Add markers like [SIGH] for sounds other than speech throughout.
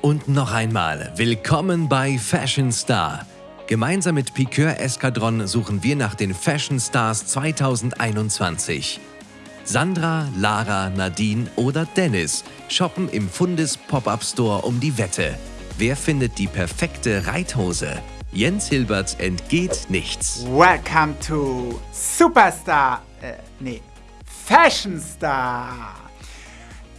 Und noch einmal, willkommen bei Fashion Star. Gemeinsam mit Piqueur Eskadron suchen wir nach den Fashion Stars 2021. Sandra, Lara, Nadine oder Dennis shoppen im Fundes Pop-Up Store um die Wette. Wer findet die perfekte Reithose? Jens Hilbert entgeht nichts. Welcome to Superstar. Äh, nee, Fashion Star.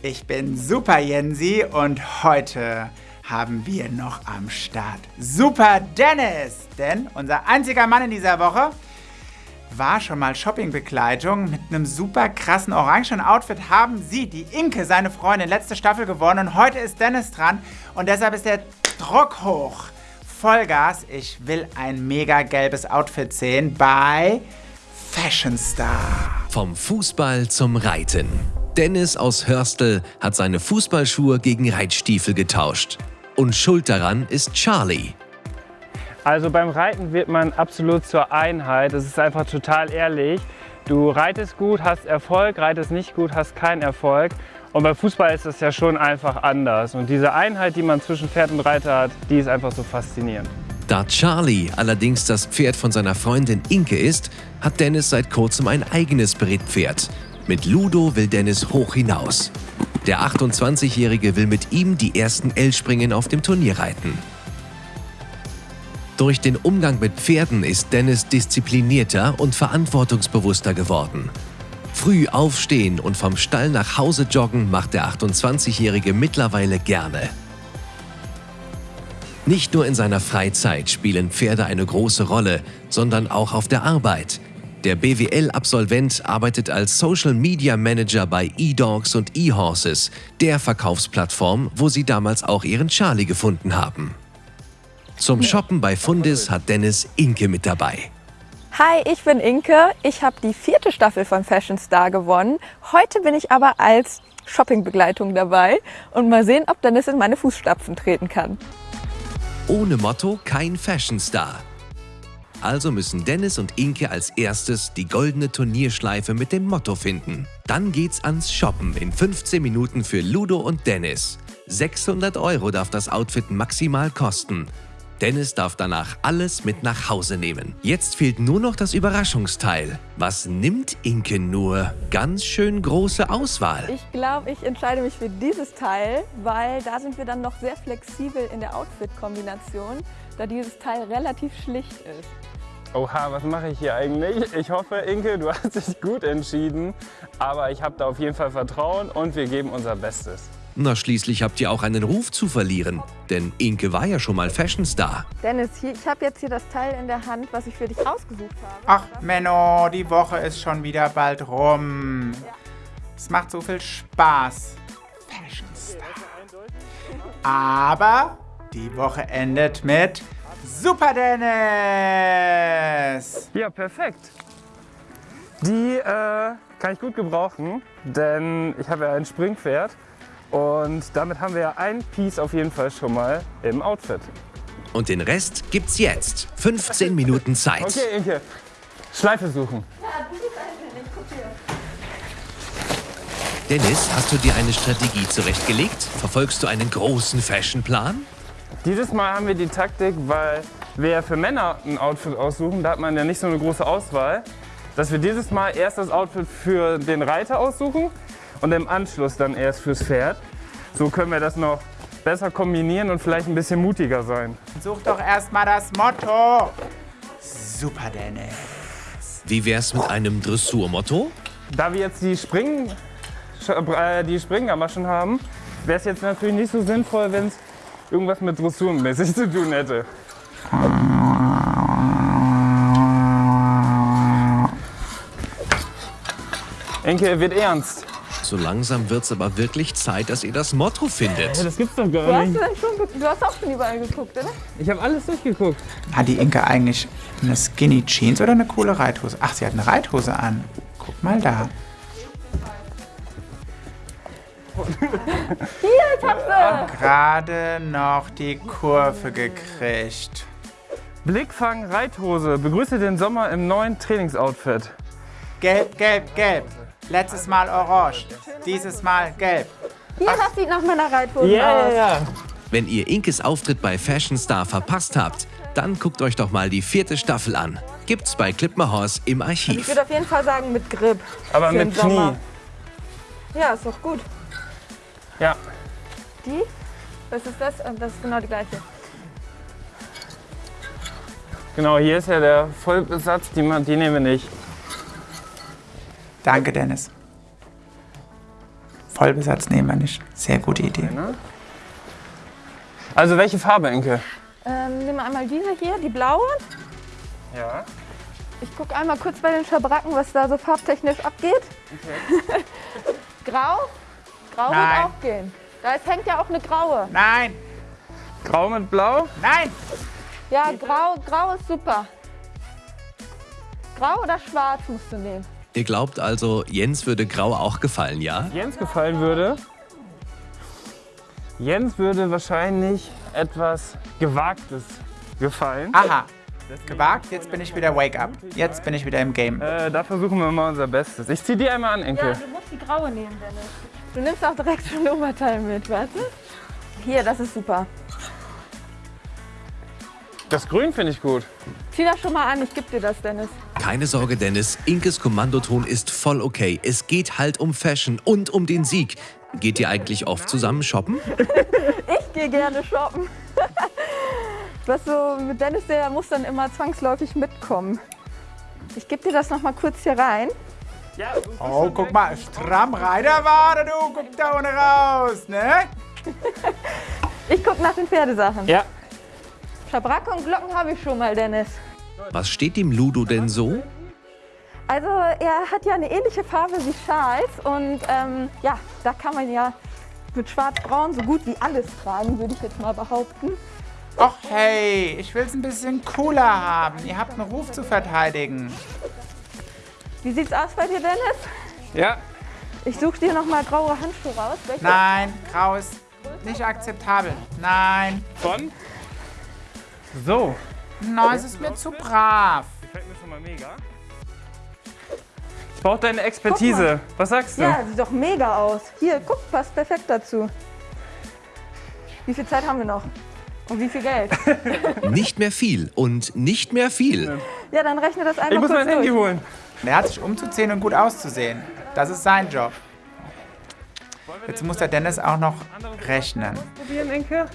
Ich bin Super Jensi und heute haben wir noch am Start Super Dennis. Denn unser einziger Mann in dieser Woche war schon mal Shoppingbegleitung. Mit einem super krassen orangen Outfit haben sie, die Inke, seine Freundin, letzte Staffel gewonnen. Und heute ist Dennis dran und deshalb ist der Druck hoch. Vollgas, ich will ein mega gelbes Outfit sehen bei Fashion Star. Vom Fußball zum Reiten. Dennis aus Hörstel hat seine Fußballschuhe gegen Reitstiefel getauscht. Und schuld daran ist Charlie. Also beim Reiten wird man absolut zur Einheit. Es ist einfach total ehrlich. Du reitest gut, hast Erfolg, reitest nicht gut, hast keinen Erfolg. Und beim Fußball ist es ja schon einfach anders. Und diese Einheit, die man zwischen Pferd und Reiter hat, die ist einfach so faszinierend. Da Charlie allerdings das Pferd von seiner Freundin Inke ist, hat Dennis seit kurzem ein eigenes Brittpferd. Mit Ludo will Dennis hoch hinaus. Der 28-Jährige will mit ihm die ersten L-Springen auf dem Turnier reiten. Durch den Umgang mit Pferden ist Dennis disziplinierter und verantwortungsbewusster geworden. Früh aufstehen und vom Stall nach Hause joggen macht der 28-Jährige mittlerweile gerne. Nicht nur in seiner Freizeit spielen Pferde eine große Rolle, sondern auch auf der Arbeit. Der BWL-Absolvent arbeitet als Social Media Manager bei eDogs und eHorses, der Verkaufsplattform, wo sie damals auch ihren Charlie gefunden haben. Zum Shoppen bei Fundis hat Dennis Inke mit dabei. Hi, ich bin Inke. Ich habe die vierte Staffel von Fashion Star gewonnen. Heute bin ich aber als Shoppingbegleitung dabei und mal sehen, ob Dennis in meine Fußstapfen treten kann. Ohne Motto kein Fashion Star. Also müssen Dennis und Inke als erstes die goldene Turnierschleife mit dem Motto finden. Dann geht's ans Shoppen in 15 Minuten für Ludo und Dennis. 600 Euro darf das Outfit maximal kosten. Dennis darf danach alles mit nach Hause nehmen. Jetzt fehlt nur noch das Überraschungsteil. Was nimmt Inke nur? Ganz schön große Auswahl. Ich glaube, ich entscheide mich für dieses Teil, weil da sind wir dann noch sehr flexibel in der Outfit-Kombination, da dieses Teil relativ schlicht ist. Oha, was mache ich hier eigentlich? Ich hoffe, Inke, du [LAUGHS] hast dich gut entschieden, aber ich habe da auf jeden Fall Vertrauen und wir geben unser Bestes. Na, schließlich habt ihr auch einen Ruf zu verlieren. Denn Inke war ja schon mal Fashion Star. Dennis, hier, ich habe jetzt hier das Teil in der Hand, was ich für dich ausgesucht habe. Ach, Menno, die Woche ist schon wieder bald rum. Es macht so viel Spaß. Fashion Star. Aber die Woche endet mit Super Dennis. Ja, perfekt. Die äh, kann ich gut gebrauchen, denn ich habe ja ein Springpferd und damit haben wir ja ein Piece auf jeden Fall schon mal im Outfit. Und den Rest gibt's jetzt. 15 Minuten Zeit. Okay, Inke. Schleife suchen. Dennis, hast du dir eine Strategie zurechtgelegt? Verfolgst du einen großen Fashionplan? Dieses Mal haben wir die Taktik, weil wir ja für Männer ein Outfit aussuchen, da hat man ja nicht so eine große Auswahl, dass wir dieses Mal erst das Outfit für den Reiter aussuchen und im Anschluss dann erst fürs Pferd. So können wir das noch besser kombinieren und vielleicht ein bisschen mutiger sein. Such doch erstmal das Motto. Super Dennis. Wie wär's mit einem Dressurmotto? Da wir jetzt die, Springen, äh, die Springgamaschen haben, wäre es jetzt natürlich nicht so sinnvoll, wenn es irgendwas mit Dressurmäßig zu tun hätte. Enke, wird ernst. So langsam wird's aber wirklich Zeit, dass ihr das Motto findet. Ja, das gibt's doch Du gar hast, nicht. dann schon, ge- du hast auch schon überall geguckt, oder? Ich habe alles durchgeguckt. Hat die Inke eigentlich eine Skinny Jeans oder eine coole Reithose? Ach, sie hat eine Reithose an. Guck mal da. [LAUGHS] Hier, ich hab sie! Gerade noch die Kurve gekriegt. Blickfang Reithose. Begrüße den Sommer im neuen Trainingsoutfit. Gelb, gelb, gelb. Letztes Mal orange. Dieses Mal gelb. Hier, das sieht nach meiner Reithose Ja, aus. ja, ja. Wenn ihr Inkes Auftritt bei Fashion Star verpasst habt, dann guckt euch doch mal die vierte Staffel an. Gibt's bei Clipmahorse im Ich Archiv. würde auf jeden Fall sagen mit Grip. Aber mit Sommer. Knie. Ja, ist doch gut. Ja. Die? Was ist das? Das ist genau die gleiche. Genau, hier ist ja der Vollbesatz, die, die nehmen wir nicht. Danke, Dennis. Vollbesatz nehmen wir nicht. Sehr gute Idee. Also welche Farbe, Enke? Ähm, nehmen wir einmal diese hier, die blaue. Ja. Ich gucke einmal kurz bei den Schabracken, was da so farbtechnisch abgeht. [LAUGHS] Grau? Grau Nein. wird auch gehen. Da ist, hängt ja auch eine graue. Nein, Grau mit Blau? nein, Ja, grau, grau ist super. Grau oder schwarz musst du nehmen. Ihr glaubt also, Jens würde Grau auch gefallen, ja? Jens gefallen würde. Jens würde wahrscheinlich etwas Gewagtes gefallen. aha. Gewagt, jetzt bin ich wieder Wake Up. Jetzt bin ich wieder im Game. Äh, da versuchen wir mal unser Bestes. Ich zieh die einmal an, Enke. du musst die graue nehmen, Dennis. Du nimmst auch direkt schon ein Oberteil mit, warte. Hier, das ist super. Das Grün finde ich gut. Zieh das schon mal an, ich geb dir das, Dennis. Keine Sorge, Dennis, Inkes Kommandoton ist voll okay. Es geht halt um Fashion und um den Sieg. Geht ihr eigentlich oft zusammen shoppen? [LAUGHS] Ich gehe gerne shoppen. [LAUGHS] Was so mit Dennis, der muss dann immer zwangsläufig mitkommen. Ich gebe dir das noch mal kurz hier rein. Ja, Oh, guck mal, stramm Reiterwade, du, guck da ohne raus, ne? [LAUGHS] Ich gucke nach den Pferdesachen. ja. Schabracke und Glocken habe ich schon mal, Dennis. Was steht dem Ludo denn so? Also er hat ja eine ähnliche Farbe wie Charles und ähm, ja, da kann man ja mit schwarz-braun so gut wie alles tragen, würde ich jetzt mal behaupten. Och hey, ich will's ein bisschen cooler haben. Ihr habt einen Ruf zu verteidigen. Wie sieht's aus bei dir, Dennis? Ja. Ich suche dir noch mal graue Handschuhe raus. Welche? Nein, grau ist nicht akzeptabel. Nein, Von? So. nein, es ist mir zu brav. Gefällt mir schon mal mega. Ich brauche deine Expertise. Was sagst du? Ja, sieht doch mega aus. Hier, guck, passt perfekt dazu. Wie viel Zeit haben wir noch? Und wie viel Geld? [LAUGHS] Nicht mehr viel und nicht mehr viel. Ja, dann rechne das einmal Ich muss mein Handy holen. Der hat sich umzuziehen und gut auszusehen. Das ist sein Job. Jetzt muss der Dennis auch noch rechnen. Probieren, Enke?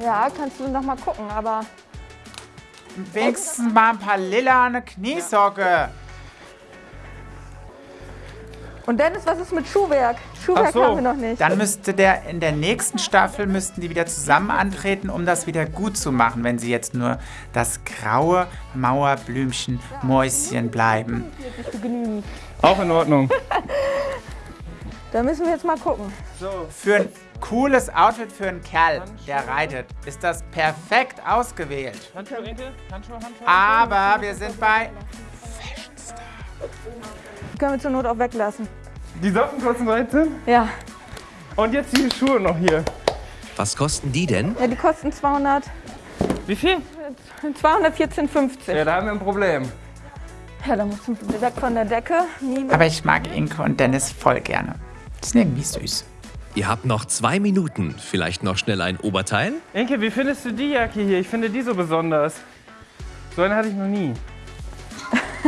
Ja, kannst du noch mal gucken, aber Wenigstens mal ein paar lila eine Kniesocke. Und Dennis, was ist mit Schuhwerk? Schuhwerk so. haben wir noch nicht. Dann müsste der in der nächsten Staffel müssten die wieder zusammen antreten, um das wieder gut zu machen, wenn sie jetzt nur das graue Mauerblümchen Mäuschen bleiben. Auch in Ordnung. [LAUGHS] Da müssen wir jetzt mal gucken. Für ein cooles Outfit für einen Kerl, der reitet, ist das perfekt ausgewählt. Handschuhe? Handschuhe, Handschuhe? Aber wir sind bei Können wir zur Not auch weglassen. Die Socken kosten 13. Ja, Und jetzt die Schuhe noch hier. Was kosten die denn? ja die kosten 200, Wie viel? 214,50. Ja, da haben wir ein Problem. Ja, da musst du weg von der Decke. Aber ich mag Inke und Dennis voll gerne. Die sind irgendwie süß. Ihr habt noch zwei Minuten. Vielleicht noch schnell ein Oberteil? Enke, wie findest du die Jacke hier? Ich finde die so besonders. So eine hatte ich noch nie.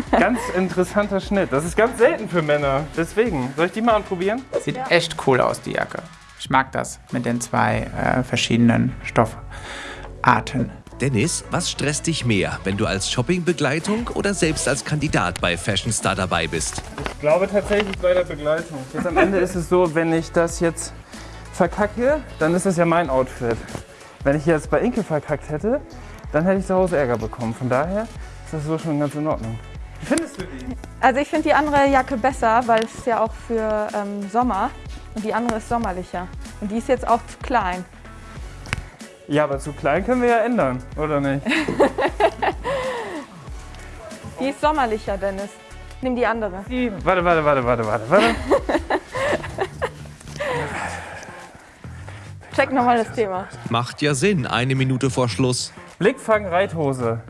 [LAUGHS] Ganz interessanter Schnitt. Das ist ganz selten für Männer. Deswegen. Soll ich die mal anprobieren? Sieht echt cool aus, die Jacke. Ich mag das mit den zwei äh, verschiedenen Stoffarten. Dennis, was stresst dich mehr, wenn du als Shoppingbegleitung oder selbst als Kandidat bei Fashion Star dabei bist? Ich glaube tatsächlich bei der Begleitung. Jetzt am Ende ist es so, wenn ich das jetzt verkacke, dann ist das ja mein Outfit. Wenn ich jetzt bei Inke verkackt hätte, dann hätte ich zu Hause Ärger bekommen. Von daher ist das so schon ganz in Ordnung. Wie findest du die? Also ich finde die andere Jacke besser, weil es ist ja auch für ähm, Sommer und die andere ist sommerlicher. Und die ist jetzt auch zu klein. Ja, aber zu klein können wir ja ändern, oder nicht? [LAUGHS] Die ist sommerlicher, Dennis. Nimm die andere. Die, warte, warte, warte, warte, warte, warte. [LAUGHS] Check nochmal das Thema. Macht ja Sinn, eine Minute vor Schluss. Blickfang, Reithose.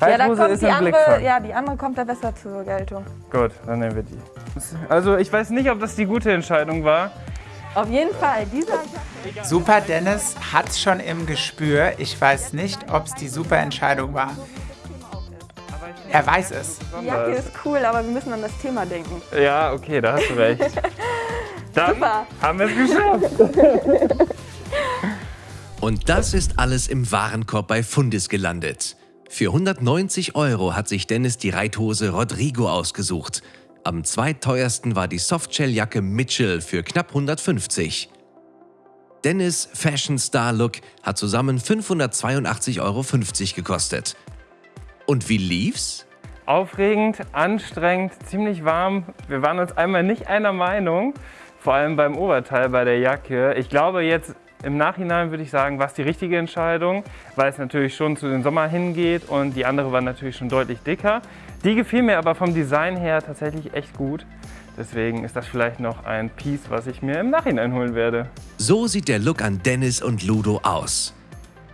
Ja, Reithose kommt ist die ein andere, Blickfang. ja, die andere kommt da besser zur Geltung. Gut, dann nehmen wir die. Also ich weiß nicht, ob das die gute Entscheidung war. Auf jeden Fall, dieser Super Dennis hat's schon im Gespür. Ich weiß nicht, ob es die super Entscheidung war. Er weiß es. Die Jacke ist cool, aber wir müssen an das Thema denken. Ja, okay, da hast du recht. [LAUGHS] Dann Super. haben wir es geschafft. [LAUGHS] Und das ist alles im Warenkorb bei Fundis gelandet. Für 190 Euro hat sich Dennis die Reithose Rodrigo ausgesucht. Am zweiteuersten war die Softshelljacke Mitchell für knapp 150. Dennis Fashion Star Look hat zusammen 582,50 Euro gekostet. Und wie lief's? Aufregend, anstrengend, ziemlich warm. Wir waren uns einmal nicht einer Meinung, vor allem beim Oberteil bei der Jacke. Ich glaube jetzt im Nachhinein würde ich sagen, war es die richtige Entscheidung, weil es natürlich schon zu den Sommer hingeht und die andere war natürlich schon deutlich dicker. Die gefiel mir aber vom Design her tatsächlich echt gut. Deswegen ist das vielleicht noch ein Piece, was ich mir im Nachhinein holen werde. So sieht der Look an Dennis und Ludo aus.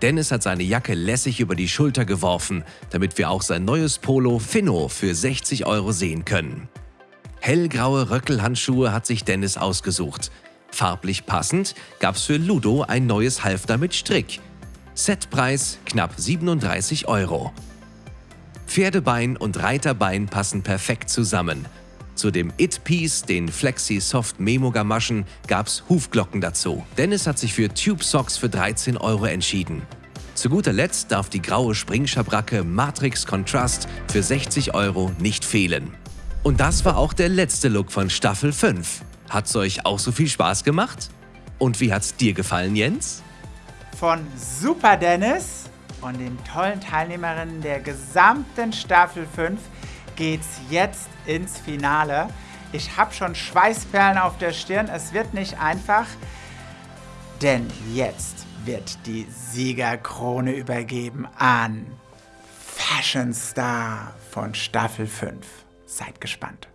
Dennis hat seine Jacke lässig über die Schulter geworfen, damit wir auch sein neues Polo Finno für 60 Euro sehen können. Hellgraue Röckelhandschuhe hat sich Dennis ausgesucht. Farblich passend gab's für Ludo ein neues Halfter mit Strick. Setpreis knapp 37 Euro. Pferdebein und Reiterbein passen perfekt zusammen. Zu dem It-Piece, den Flexi Soft Memo Gamaschen, gab's Hufglocken dazu. Dennis hat sich für Tube Socks für 13 Euro entschieden. Zu guter Letzt darf die graue Springschabracke Matrix Contrast für 60 Euro nicht fehlen. Und das war auch der letzte Look von Staffel 5. Hat's euch auch so viel Spaß gemacht? Und wie hat's dir gefallen, Jens? Von Super Dennis und den tollen Teilnehmerinnen der gesamten Staffel 5 geht's jetzt ins Finale. Ich habe schon Schweißperlen auf der Stirn. Es wird nicht einfach, denn jetzt wird die Siegerkrone übergeben an Fashion Star von Staffel 5. Seid gespannt.